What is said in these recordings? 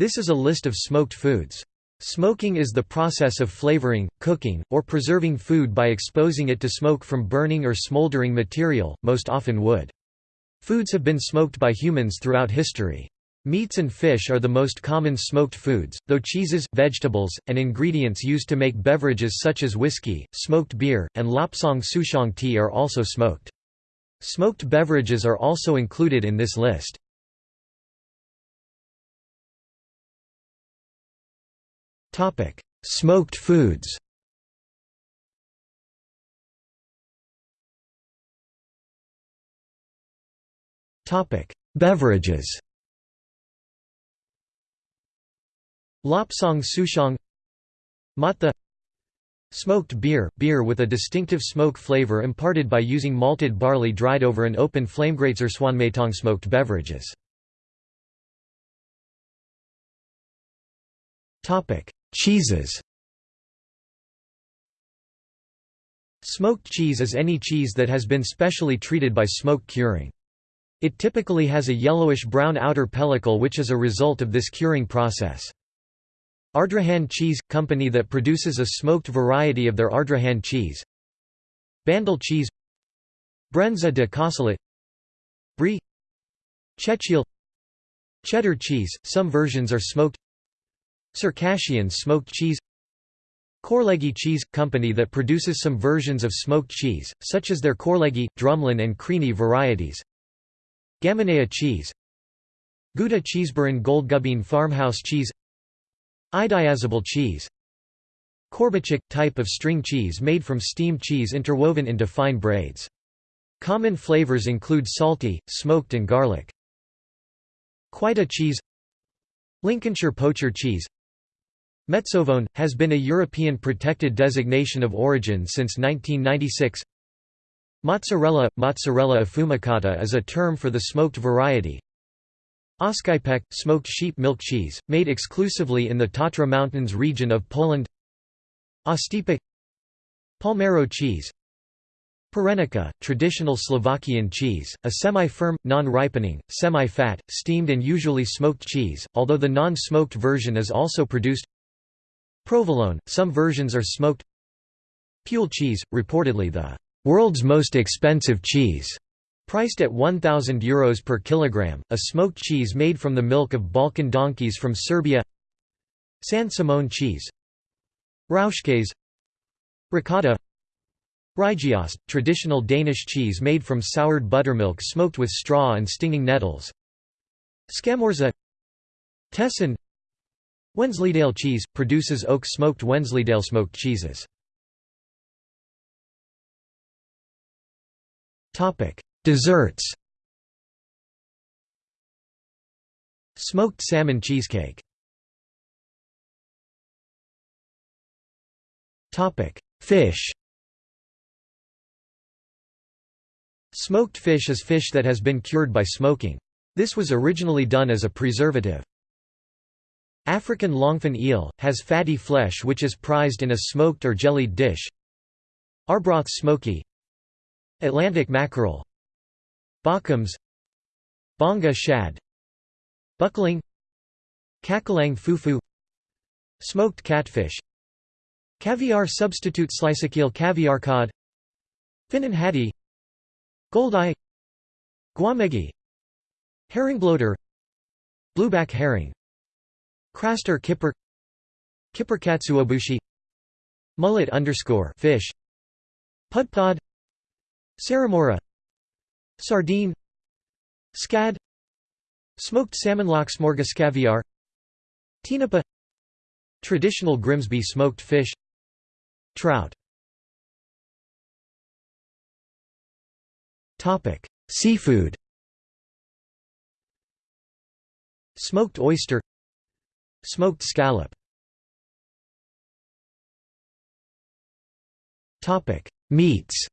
This is a list of smoked foods. Smoking is the process of flavoring, cooking, or preserving food by exposing it to smoke from burning or smoldering material, most often wood. Foods have been smoked by humans throughout history. Meats and fish are the most common smoked foods, though cheeses, vegetables, and ingredients used to make beverages such as whiskey, smoked beer, and lapsang souchong tea are also smoked. Smoked beverages are also included in this list. Smoked foods. Beverages. Lapsang souchong Matha Smoked beer – beer with a distinctive smoke flavor imparted by using malted barley dried over an open flamegrates or swanmetong smoked beverages. Cheeses. Smoked cheese is any cheese that has been specially treated by smoke curing. It typically has a yellowish-brown outer pellicle which is a result of this curing process. Ardrahan Cheese – Company that produces a smoked variety of their Ardrahan cheese. Bandel cheese. Brenza de Castellet Brie. Chechil. Cheddar cheese – Some versions are smoked Circassian smoked cheese Korlegi Cheese – Company that produces some versions of smoked cheese, such as their Korlegi, Drumlin and Creamy varieties Gaminea cheese Gouda Cheeseburin Goldgubine Farmhouse cheese Idiazabal cheese Korbachik – type of string cheese made from steamed cheese interwoven into fine braids. Common flavors include salty, smoked and garlic. Quita cheese Lincolnshire poacher cheese Metsovone, has been a European protected designation of origin since 1996 Mozzarella – Mozzarella affumicata is a term for the smoked variety. Oscypek – smoked sheep milk cheese, made exclusively in the Tatra Mountains region of Poland. Ostiepek Palmero cheese. Perenica, traditional Slovakian cheese, a semi-firm, non-ripening, semi-fat, steamed and usually smoked cheese, although the non-smoked version is also produced Provolone, some versions are smoked. Pule cheese, reportedly the world's most expensive cheese, priced at €1,000 Euros per kilogram, a smoked cheese made from the milk of Balkan donkeys from Serbia. San Simón cheese. Rauschkes Ricotta. Rygeost, traditional Danish cheese made from soured buttermilk smoked with straw and stinging nettles. Scamorza. Tessin Wensleydale cheese – produces oak smoked Wensleydale smoked cheeses. Desserts Smoked salmon cheesecake Fish Smoked fish is fish that has been cured by smoking. This was originally done as a preservative. African longfin eel, has fatty flesh which is prized in a smoked or jellied dish. Arbroath smoky. Atlantic mackerel. Bokkoms Bonga shad. Buckling. Kakalang fufu. Smoked catfish. Caviar substitute sliceakeel caviar cod. Finnan haddie Goldeye. Gwamegi. Herringbloater. Blueback herring Craster kipper Kipper katsuobushi Mullet underscore fish Pudpod Saramora Sardine Scad Smoked salmon lox morgus caviar Tinapa Traditional Grimsby smoked fish Trout. Seafood. Smoked oyster Smoked scallop Meats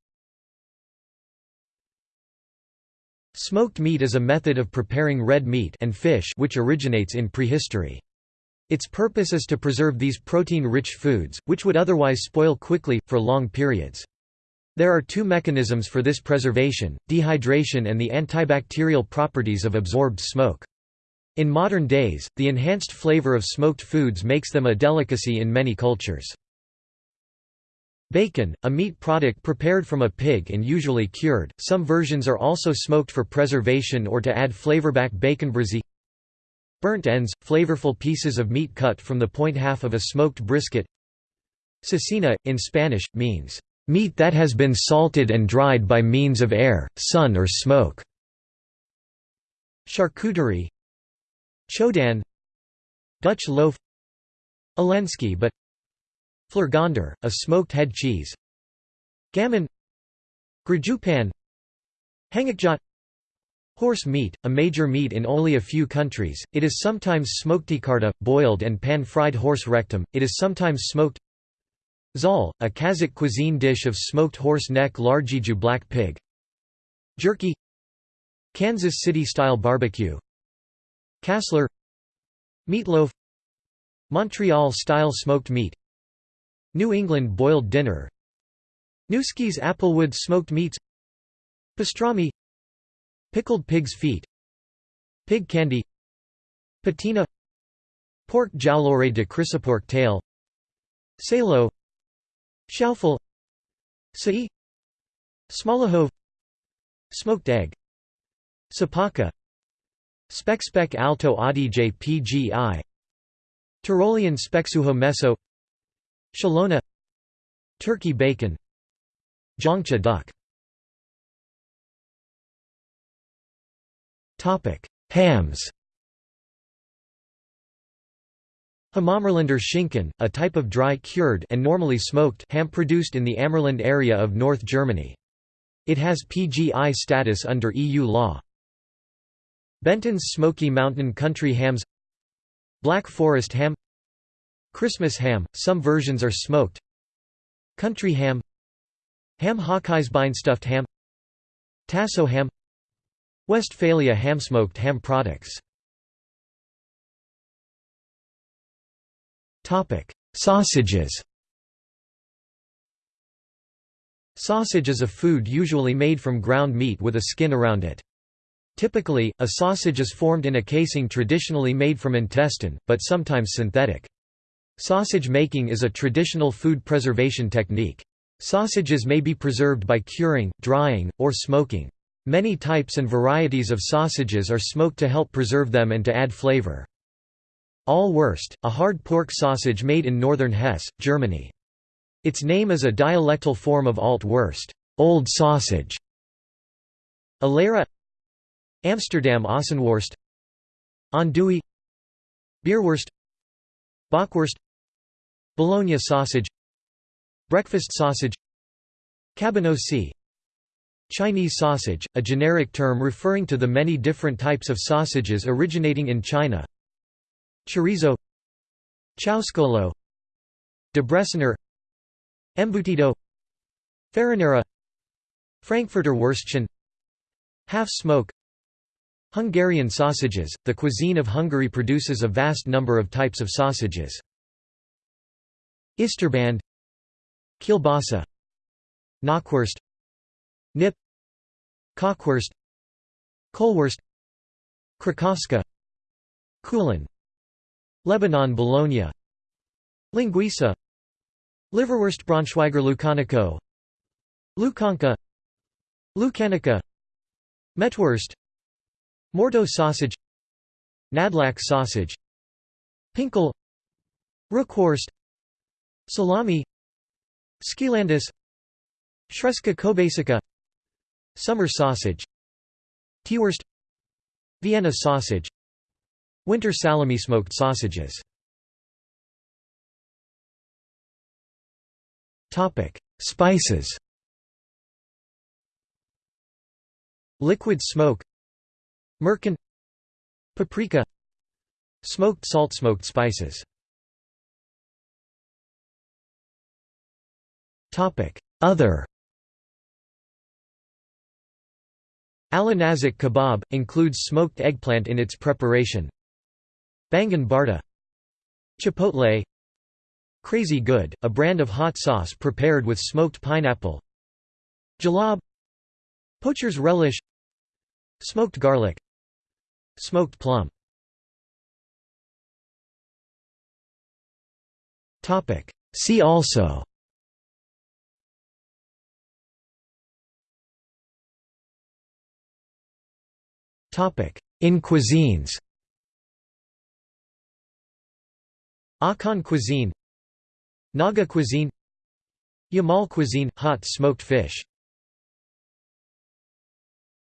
Smoked meat is a method of preparing red meat and fish which originates in prehistory. Its purpose is to preserve these protein-rich foods, which would otherwise spoil quickly, for long periods. There are two mechanisms for this preservation, dehydration and the antibacterial properties of absorbed smoke. In modern days, the enhanced flavor of smoked foods makes them a delicacy in many cultures. Bacon, a meat product prepared from a pig and usually cured, some versions are also smoked for preservation or to add flavorback bacon brisée Burnt ends, flavorful pieces of meat cut from the point half of a smoked brisket Cecina, in Spanish, means, "...meat that has been salted and dried by means of air, sun or smoke." Charcuterie Chodan Dutch loaf Alensky but Vleergander, a smoked head cheese Gammon Grajupan Hangikjöt Horse meat, a major meat in only a few countries, it is sometimes smoked tikarta, boiled and pan-fried horse rectum, it is sometimes smoked Zal, a Kazakh cuisine dish of smoked horse neck largiju black pig. Jerky Kansas City-style barbecue Kassler Meatloaf Montreal-style smoked meat New England boiled dinner Nueske's applewood smoked meats Pastrami Pickled pig's feet Pig candy Patina Pork jowlore de chrysopork tail Salo Schaufel Sai Smalahove Smoked egg Sapaka Spekspek alto adige pgi Tyrolean speksuho meso. Shalona Turkey bacon. Zhangcha duck. Hams. Hamammerlander Schinken, a type of dry cured and normally smoked ham produced in the Ammerland area of North Germany. It has PGI status under EU law. Benton's Smoky Mountain Country Hams Black Forest ham Christmas ham, some versions are smoked Country ham Ham Hawkeyes Stuffed ham Tasso ham Westphalia ham smoked ham products Sausages Sausage is a food usually made from ground meat with a skin around it. Typically, a sausage is formed in a casing traditionally made from intestine, but sometimes synthetic. Sausage making is a traditional food preservation technique. Sausages may be preserved by curing, drying, or smoking. Many types and varieties of sausages are smoked to help preserve them and to add flavor. Ahle Wurst, a hard pork sausage made in northern Hesse, Germany. Its name is a dialectal form of Alt Wurst, old sausage. Alera Amsterdam Ossenworst Andouille Beerwurst Bockwurst Bologna sausage Breakfast sausage Cabanossi Chinese sausage, a generic term referring to the many different types of sausages originating in China. Chorizo Chowscolo Debreciner Embutido Farinera Frankfurter Würstchen Half-smoke Hungarian sausages – The cuisine of Hungary produces a vast number of types of sausages. Isterband Kielbasa Knockwurst Nip Kockwurst Kohlwurst Krakowska Kulen Lebanon Bologna Linguiça Liverwurst Braunschweiger Lucanico Lukanka Lukanica Mettwurst Morteau sausage Nădlac sausage Pinkel Rookwurst Salami Skilandis Sremska kobasica Summer sausage Teewurst Vienna sausage Winter salami smoked sausages. Topic: Spices. Liquid smoke Merkén Paprika Smoked salt smoked spices. Other. Alinazik kebab, includes smoked eggplant in its preparation. Baingan bharta Chipotle Crazy Good, a brand of hot sauce prepared with smoked pineapple. Jalab Poacher's relish Smoked garlic Smoked plum. See also. In cuisines. Akan cuisine. Naga cuisine. Yamal cuisine – hot smoked fish.